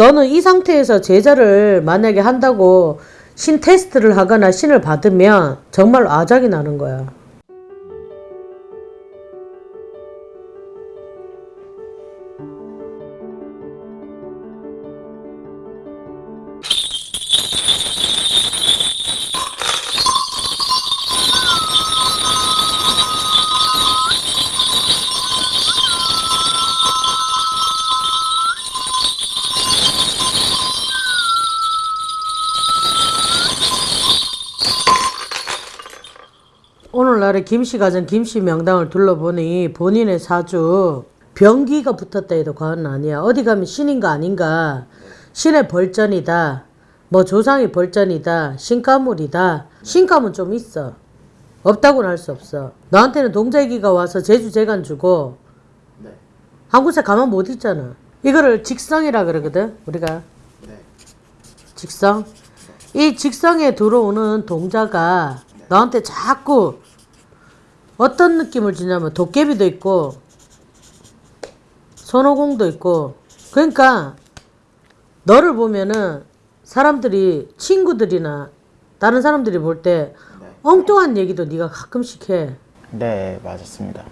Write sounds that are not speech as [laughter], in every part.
너는 이 상태에서 제자를 만약에 한다고 신 테스트를 하거나 신을 받으면 정말 아작이 나는 거야. 오늘날에 김씨 가정 김씨 명당을 둘러보니 본인의 사주 병기가 붙었다 해도 과언은 아니야. 어디 가면 신인가 아닌가. 신의 벌전이다. 뭐 조상의 벌전이다. 신가물이다. 신가문 좀 있어. 없다고는 할 수 없어. 너한테는 동자기가 와서 제주 재간 주고 네. 한 곳에 가만 못 있잖아. 이거를 직성이라 그러거든. 우리가 네. 직성. 이 직성에 들어오는 동자가 너한테 자꾸 어떤 느낌을 주냐면 도깨비도 있고 손오공도 있고 그러니까 너를 보면은 사람들이 친구들이나 다른 사람들이 볼 때 엉뚱한 얘기도 네가 가끔씩 해. 네, 맞았습니다.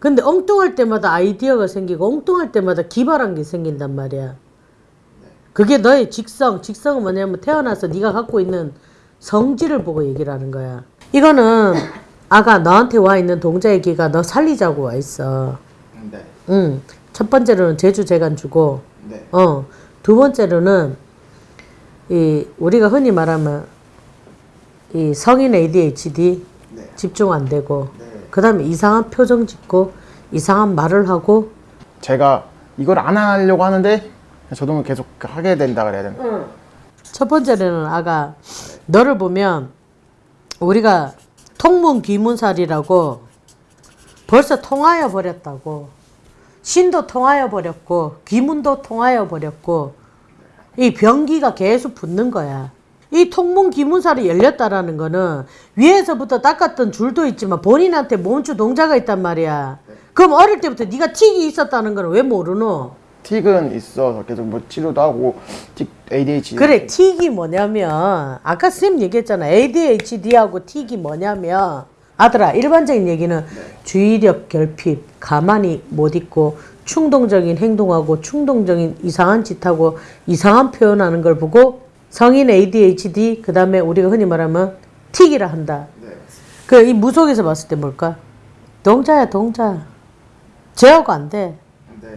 근데 엉뚱할 때마다 아이디어가 생기고 엉뚱할 때마다 기발한 게 생긴단 말이야. 그게 너의 직성. 직성은 뭐냐면 태어나서 네가 갖고 있는 성질을 보고 얘기를 하는 거야. 이거는 아가 너한테 와 있는 동자의 기가 너 살리자고 와 있어. 네. 응. 첫 번째로는 제주 재간 주고, 네. 어. 두 번째로는 이 우리가 흔히 말하면 이 성인 ADHD 네. 집중 안 되고, 네. 그다음에 이상한 표정 짓고 이상한 말을 하고 제가 이걸 안 하려고 하는데 저도 계속 하게 된다 그래야 되나? 첫 번째는 아가 너를 보면 우리가 통문 귀문살이라고 벌써 통하여 버렸다고 신도 통하여 버렸고 귀문도 통하여 버렸고 이 병기가 계속 붙는 거야. 이 통문 귀문살이 열렸다라는 거는 위에서부터 닦았던 줄도 있지만 본인한테 몸주 동자가 있단 말이야. 그럼 어릴 때부터 네가 틱이 있었다는 거는 왜 모르노? 틱은 있어서 계속 뭐 치료도 하고 틱 ADHD 그래 틱이 뭐냐면 아까 선생님 얘기했잖아. ADHD하고 틱이 뭐냐면 아들아 일반적인 얘기는 주의력 결핍 가만히 못 있고 충동적인 행동하고 충동적인 이상한 짓하고 이상한 표현하는 걸 보고 성인 ADHD 그 다음에 우리가 흔히 말하면 틱이라 한다. 그이 무속에서 봤을 때 뭘까? 동자야 동자. 제어가 안돼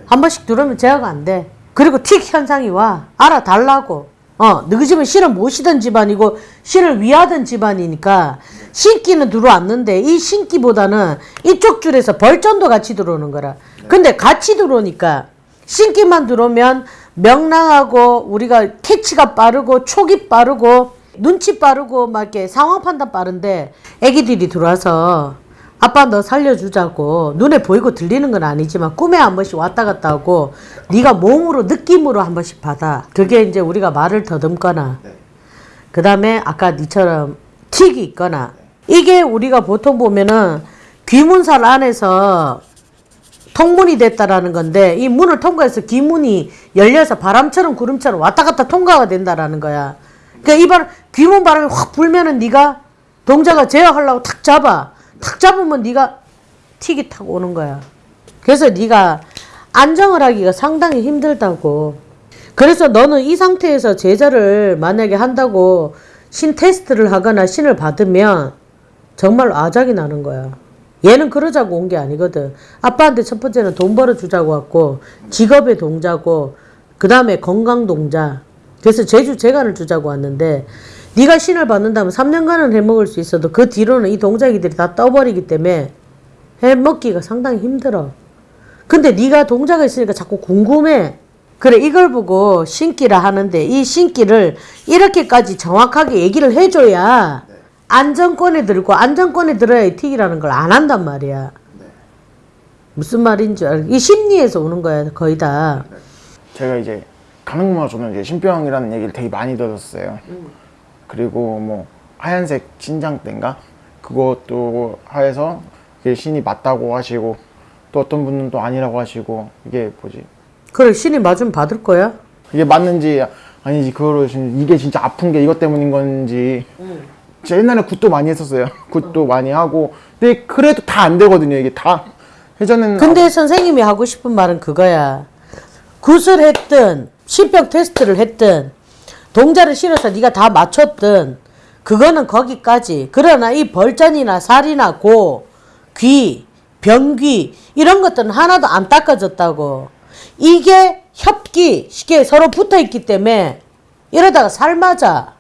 한 번씩 들어오면 제어가 안 돼. 그리고 틱 현상이 와. 알아달라고. 어, 너희 집은 신을 모시던 집안이고 신을 위하던 집안이니까 신기는 들어왔는데 이 신기보다는 이쪽 줄에서 벌전도 같이 들어오는 거라. 근데 같이 들어오니까 신기만 들어오면 명랑하고 우리가 캐치가 빠르고 촉이 빠르고 눈치 빠르고 막 이렇게 상황 판단 빠른데 애기들이 들어와서 아빠 너 살려주자고. 눈에 보이고 들리는 건 아니지만 꿈에 한 번씩 왔다 갔다 하고 네가 몸으로 느낌으로 한 번씩 받아. 그게 이제 우리가 말을 더듬거나. 그 다음에 아까 니처럼 틱이 있거나. 이게 우리가 보통 보면은 귀문살 안에서 통문이 됐다라는 건데 이 문을 통과해서 귀문이 열려서 바람처럼 구름처럼 왔다 갔다 통과가 된다라는 거야. 그러니까 이 바람 귀문 바람이 확 불면은 네가 동자가 제어하려고 탁 잡아 탁 잡으면 네가 틱이 탁 오는 거야. 그래서 네가 안정을 하기가 상당히 힘들다고. 그래서 너는 이 상태에서 제자를 만약에 한다고 신 테스트를 하거나 신을 받으면 정말 아작이 나는 거야. 얘는 그러자고 온 게 아니거든. 아빠한테 첫 번째는 돈 벌어주자고 왔고 직업의 동자고 그 다음에 건강 동자. 그래서 제주 재간을 주자고 왔는데 네가 신을 받는다면 3년간은 해먹을 수 있어도 그 뒤로는 이 동자기들이 다 떠버리기 때문에 해먹기가 상당히 힘들어. 근데 네가 동자가 있으니까 자꾸 궁금해. 그래 이걸 보고 신기라 하는데 이 신기를 이렇게까지 정확하게 얘기를 해줘야 안정권에 들고 안정권에 들어야 이 틱이라는 걸 안 한단 말이야. 무슨 말인지 알. 이 심리에서 오는 거야 거의 다. 제가 이제 가능마 저는 이제 신병이라는 얘기를 되게 많이 들었어요. 그리고 뭐 하얀색 신장대인가? 그것도 하에서 이게 신이 맞다고 하시고 또 어떤 분은 또 아니라고 하시고 이게 뭐지? 그래 신이 맞으면 받을 거야. 이게 맞는지 아니지 그거를 진- 이게 진짜 아픈 게 이것 때문인 건지. 제가 옛날에 굿도 많이 했었어요. [laughs] 굿도 많이 하고. 근데 그래도 다 안 되거든요 이게 다. 예전에는 근데 선생님이 하고 싶은 말은 그거야. 굿을 했든 신병 테스트를 했든 동자를 실어서 네가 다 맞췄든 그거는 거기까지. 그러나 이 벌전이나 살이나 고, 귀, 병귀 이런 것들은 하나도 안 닦아졌다고. 이게 협기 쉽게 서로 붙어 있기 때문에 이러다가 살 맞아.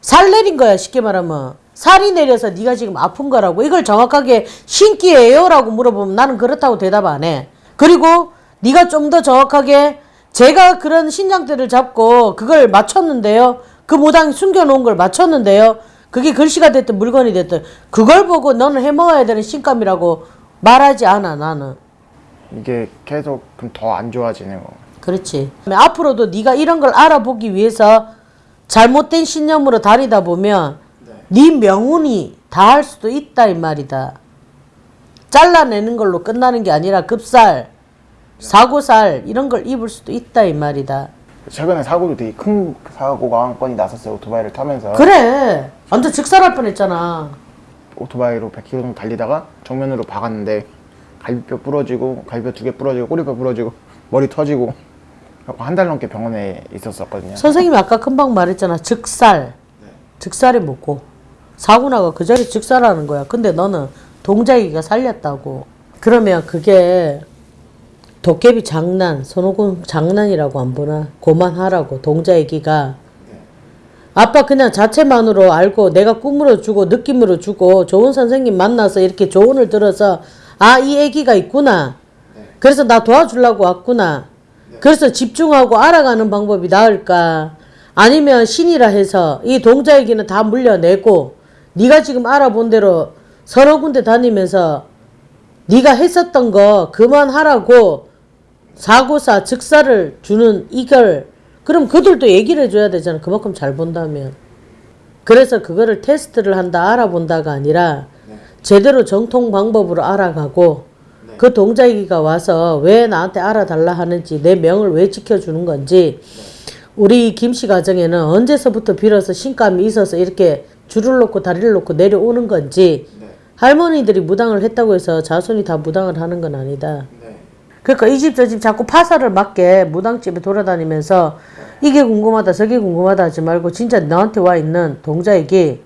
살 내린 거야 쉽게 말하면 살이 내려서 네가 지금 아픈 거라고 이걸 정확하게 신기해요 라고 물어보면 나는 그렇다고 대답 안 해. 그리고 네가 좀 더 정확하게 제가 그런 신장대를 잡고 그걸 맞췄는데요. 그 무당 숨겨놓은 걸 맞췄는데요. 그게 글씨가 됐든 물건이 됐든 그걸 보고 너는 해먹어야 되는 신감이라고 말하지 않아 나는. 이게 계속 그럼 더 안 좋아지네요 그렇지. 앞으로도 네가 이런 걸 알아보기 위해서 잘못된 신념으로 다니다 보면 네 명운이 다 할 수도 있다 이 말이다. 잘라내는 걸로 끝나는 게 아니라 급살, 사고살 이런 걸 입을 수도 있다 이 말이다. 최근에 사고도 되게 큰 사고가 한 건이 났었어요 오토바이를 타면서 그래. 완전 즉살할 뻔했잖아. 오토바이로 100km 정도 달리다가 정면으로 박았는데 갈비뼈 부러지고 갈비뼈 두 개 부러지고 꼬리뼈 부러지고 머리 터지고 한 달 넘게 병원에 있었었거든요 선생님이 아까 금방 말했잖아. 즉살. 즉살이 뭐고? 사고 나가 그 자리 즉살하는 거야. 근데 너는 동자기가 살렸다고. 그러면 그게 도깨비 장난, 손오공 장난이라고 안 보나? 고만하라고 동자기가. 아빠 그냥 자체만으로 알고 내가 꿈으로 주고 느낌으로 주고 좋은 선생님 만나서 이렇게 조언을 들어서 아 이 애기가 있구나. 그래서 나 도와주려고 왔구나. 그래서 집중하고 알아가는 방법이 나을까? 아니면 신이라 해서 이 동자 얘기는 다 물려내고 네가 지금 알아본 대로 서너 군데 다니면서 네가 했었던 거 그만하라고 사고사 즉사를 주는 이걸 그럼 그들도 얘기를 해줘야 되잖아. 그만큼 잘 본다면. 그래서 그거를 테스트를 한다 알아본다가 아니라 제대로 정통 방법으로 알아가고 그 동자기가 와서 왜 나한테 알아달라 하는지 내 명을 왜 지켜주는 건지 우리 김씨 가정에는 언제서부터 빌어서 신감이 있어서 이렇게 줄을 놓고 다리를 놓고 내려오는 건지 할머니들이 무당을 했다고 해서 자손이 다 무당을 하는 건 아니다. 그러니까 이 집 저 집 자꾸 파사를 맞게 무당집에 돌아다니면서 이게 궁금하다 저게 궁금하다 하지 말고 진짜 너한테 와 있는 동자에게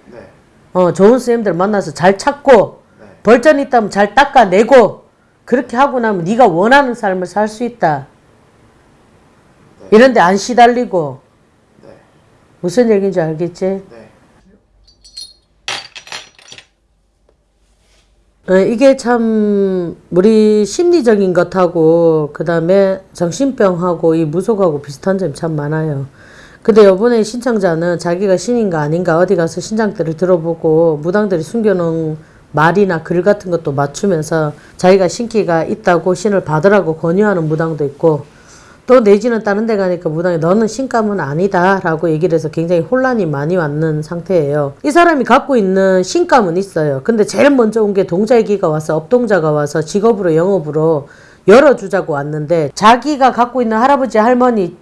어, 좋은 선생님들 만나서 잘 찾고 벌전 있다면 잘 닦아내고 그렇게 하고 나면 네가 원하는 삶을 살 수 있다. 이런데 안 시달리고 무슨 얘기인지 알겠지? 이게 참 우리 심리적인 것하고 그 다음에 정신병하고 이 무속하고 비슷한 점이 참 많아요. 근데 요번에 신청자는 자기가 신인가 아닌가 어디 가서 신장대를 들어보고 무당들이 숨겨놓은 말이나 글 같은 것도 맞추면서 자기가 신기가 있다고 신을 받으라고 권유하는 무당도 있고 또 내지는 다른 데 가니까 무당이 너는 신감은 아니다 라고 얘기를 해서 굉장히 혼란이 많이 왔는 상태예요. 이 사람이 갖고 있는 신감은 있어요. 근데 제일 먼저 온 게 동자기가 와서 업동자가 와서 직업으로 영업으로 열어주자고 왔는데 자기가 갖고 있는 할아버지 할머니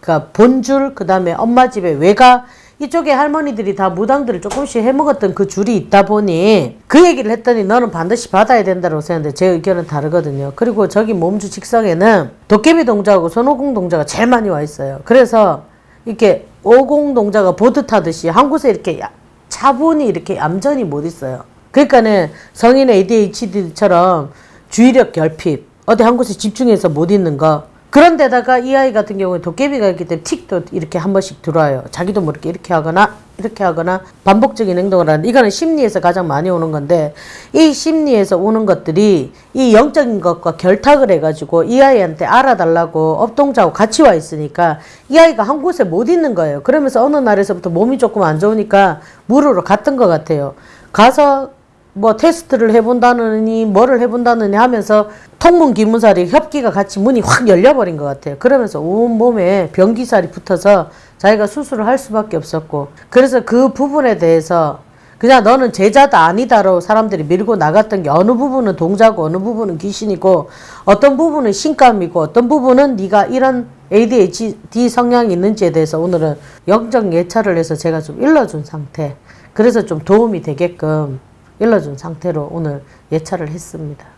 그러니까 본줄 그 다음에 엄마 집에 외가 이쪽에 할머니들이 다 무당들을 조금씩 해먹었던 그 줄이 있다 보니 그 얘기를 했더니 너는 반드시 받아야 된다고 생각하는데 제 의견은 다르거든요. 그리고 저기 몸주 직성에는 도깨비 동자하고 손오공 동자가 제일 많이 와 있어요. 그래서 이렇게 오공 동자가 보드 타듯이 한 곳에 이렇게 야- 차분히 이렇게 얌전히 못 있어요. 그러니까는 성인 ADHD처럼 주의력 결핍, 어디 한 곳에 집중해서 못 있는 거. 그런데다가 이 아이 같은 경우에 도깨비가 있기 때문에 틱도 이렇게 한 번씩 들어와요. 자기도 모르게 이렇게 하거나 이렇게 하거나 반복적인 행동을 하는 이거는 심리에서 가장 많이 오는 건데 이 심리에서 오는 것들이 이 영적인 것과 결탁을 해가지고 이 아이한테 알아달라고 업동자하고 같이 와 있으니까 이 아이가 한 곳에 못 있는 거예요. 그러면서 어느 날에서부터 몸이 조금 안 좋으니까 물으러 갔던 것 같아요. 가서 뭐 테스트를 해본다느니 뭐를 해본다느니 하면서 통문 기문살이 협기가 같이 문이 확 열려버린 것 같아요. 그러면서 온 몸에 변기살이 붙어서 자기가 수술을 할 수밖에 없었고 그래서 그 부분에 대해서 그냥 너는 제자다 아니다로 사람들이 밀고 나갔던 게 어느 부분은 동자고 어느 부분은 귀신이고 어떤 부분은 신감이고 어떤 부분은 네가 이런 ADHD 성향이 있는지에 대해서 오늘은 영적 예찰을 해서 제가 좀 일러준 상태 그래서 좀 도움이 되게끔 일러준 상태로 오늘 예찰을 했습니다.